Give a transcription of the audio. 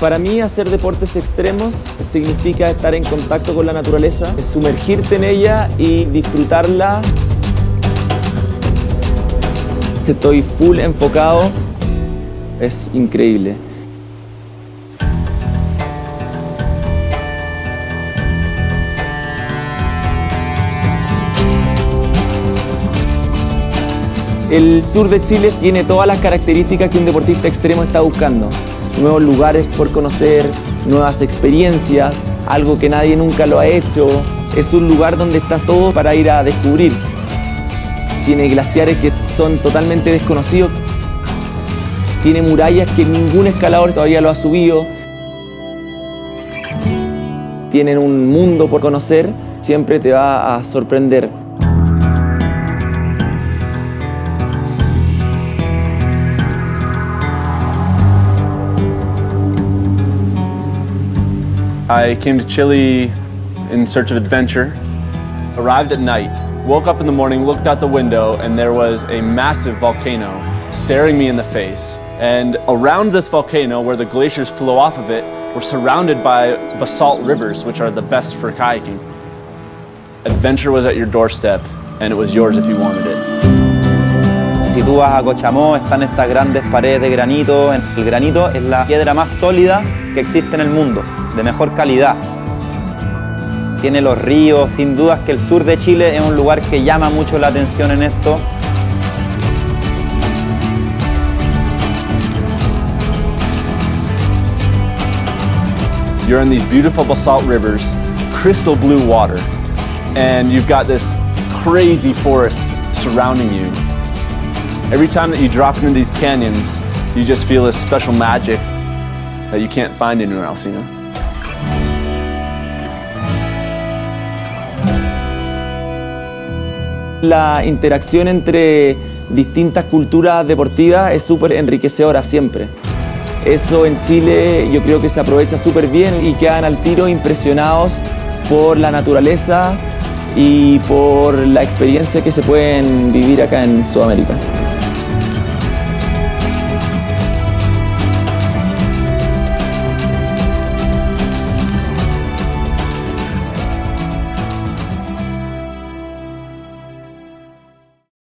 Para mí hacer deportes extremos significa estar en contacto con la naturaleza, sumergirte en ella y disfrutarla. Estoy full enfocado, es increíble. El sur de Chile tiene todas las características que un deportista extremo está buscando. Nuevos lugares por conocer, nuevas experiencias, algo que nadie nunca lo ha hecho. Es un lugar donde estás todo para ir a descubrir. Tiene glaciares que son totalmente desconocidos. Tiene murallas que ningún escalador todavía lo ha subido. Tienen un mundo por conocer, siempre te va a sorprender. I came to Chile in search of adventure. Arrived at night, woke up in the morning, looked out the window, and there was a massive volcano staring me in the face. And around this volcano, where the glaciers flow off of it, we're surrounded by basalt rivers, which are the best for kayaking. Adventure was at your doorstep, and it was yours if you wanted it. Si tú vas a Cochamó, están estas grandes paredes de granito. El granito es la piedra más sólida que existe en el mundo, de mejor calidad. Tiene los ríos, sin dudas que el sur de Chile es un lugar que llama mucho la atención en esto. You're in these beautiful basalt rivers, crystal blue water, and you've got this crazy forest surrounding you. Every time that you drop into these canyons, you just feel this special magic that you can't find anywhere else, you know? La interacción entre distintas culturas deportivas es súper enriquecedora siempre. Eso en Chile yo creo que se aprovecha súper bien y quedan al tiro impresionados por la naturaleza y por la experiencia que se pueden vivir acá en Sudamérica.